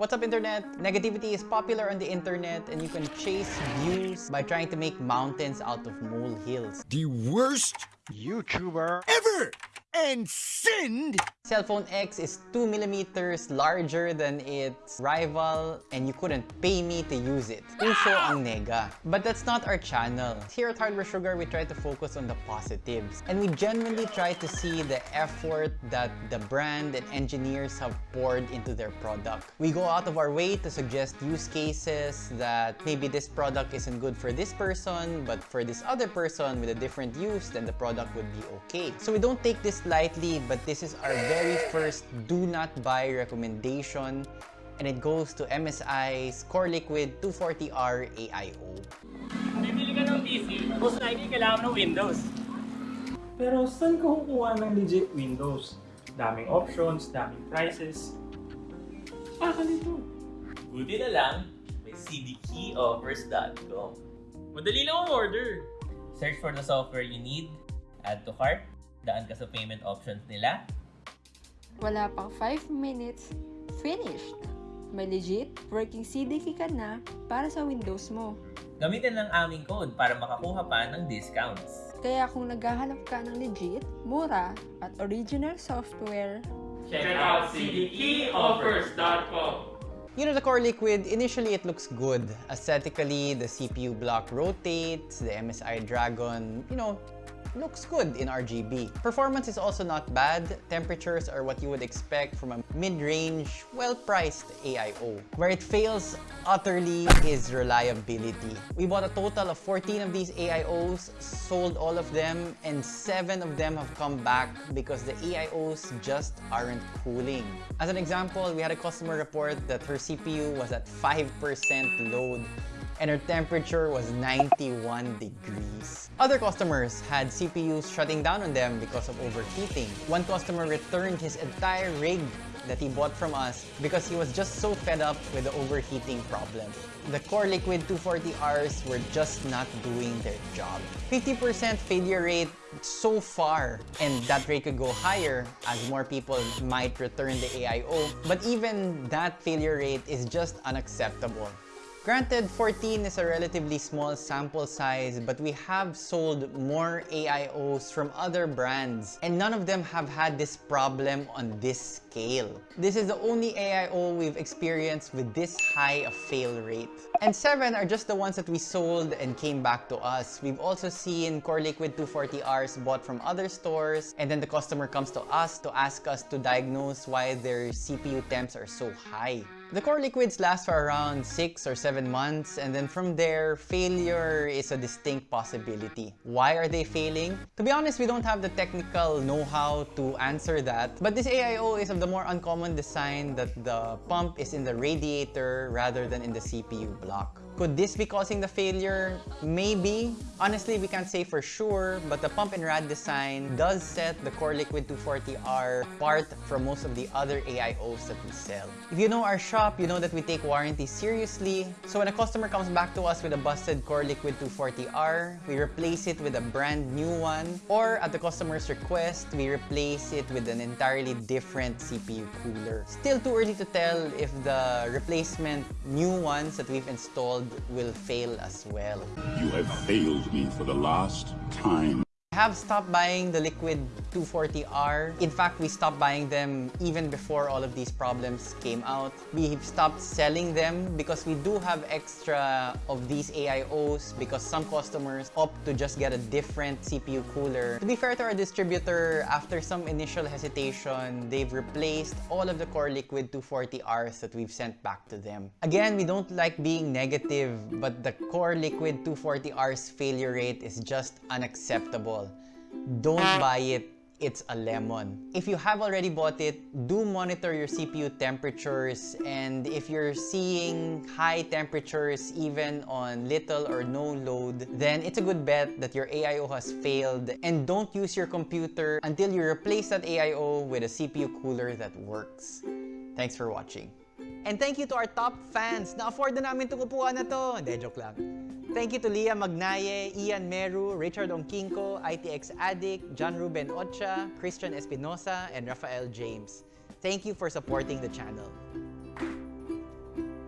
What's up internet? Negativity is popular on the internet and you can chase views by trying to make mountains out of molehills. The worst YouTuber ever! And send Cellphone X is 2 millimeters larger than its rival and you couldn't pay me to use it. Uso ang nega. But that's not our channel. Here at Hardware Sugar, we try to focus on the positives. And we genuinely try to see the effort that the brand and engineers have poured into their product. We go out of our way to suggest use cases that maybe this product isn't good for this person, but for this other person with a different use, then the product would be okay. So we don't take this lightly, but this is our very first do not buy recommendation and it goes to MSI's Core Liquid 240R AIO. Bibili ka ng PC, most likely kailangan ng Windows. Pero saan ka kukuha ng legit Windows? Daming options, daming prices. Baka nito. Buti na lang, may cdkeyoffers.com. Madali lang ang order. Search for the software you need, add to cart, daan ka sa payment options nila, Wala pang 5 minutes, finished! May legit working CDK ka na para sa Windows mo. Gamitin ang aming code para makakuha pa ng discounts. Kaya kung naghahanap ka ng legit, mura, at original software, Check out cdkeyoffers.com. You know, the Core Liquid, initially it looks good. Aesthetically, the CPU block rotates, the MSI Dragon, you know, looks good in RGB. Performance is also not bad. Temperatures are what you would expect from a mid-range, well-priced AIO. Where it fails utterly is reliability. We bought a total of 14 of these AIOs, sold all of them, and 7 of them have come back because the AIOs just aren't cooling. As an example, we had a customer report that her CPU was at 5% load and her temperature was 91 degrees. Other customers had CPUs shutting down on them because of overheating. One customer returned his entire rig that he bought from us because he was just so fed up with the overheating problem. The Core Liquid 240Rs were just not doing their job. 50% failure rate so far, and that rate could go higher as more people might return the AIO, but even that failure rate is just unacceptable. Granted, 14 is a relatively small sample size, but we have sold more AIOs from other brands, and none of them have had this problem on this scale. This is the only AIO we've experienced with this high a fail rate. And 7 are just the ones that we sold and came back to us. We've also seen Core Liquid 240Rs bought from other stores, and then the customer comes to us to ask us to diagnose why their CPU temps are so high. The core liquids last for around 6 or 7 months and then from there, failure is a distinct possibility. Why are they failing? To be honest, we don't have the technical know-how to answer that. But this AIO is of the more uncommon design that the pump is in the radiator rather than in the CPU block. Ladakh. Could this be causing the failure? Maybe. Honestly, we can't say for sure, but the pump and rad design does set the Core Liquid 240R apart from most of the other AIOs that we sell. If you know our shop, you know that we take warranty seriously. So when a customer comes back to us with a busted Core Liquid 240R, we replace it with a brand new one. Or at the customer's request, we replace it with an entirely different CPU cooler. Still too early to tell if the replacement new ones that we've installed will fail as well. You have failed me for the last time. Have stopped buying the Liquid 240R. In fact, we stopped buying them even before all of these problems came out. We've stopped selling them because we do have extra of these AIOs because some customers opt to just get a different CPU cooler. To be fair to our distributor, after some initial hesitation, they've replaced all of the Core Liquid 240Rs that we've sent back to them. Again, we don't like being negative, but the Core Liquid 240R's failure rate is just unacceptable. Don't buy it. It's a lemon. If you have already bought it, do monitor your CPU temperatures and if you're seeing high temperatures even on little or no load, then it's a good bet that your AIO has failed and don't use your computer until you replace that AIO with a CPU cooler that works. Thanks for watching. And thank you to our top fans na afford na namin upuan na to. Hindi, joke lang. Thank you to Leah Magnaye, Ian Meru, Richard Ongkinko, ITX Addict, John Ruben Ocha, Christian Espinosa, and Rafael James. Thank you for supporting the channel.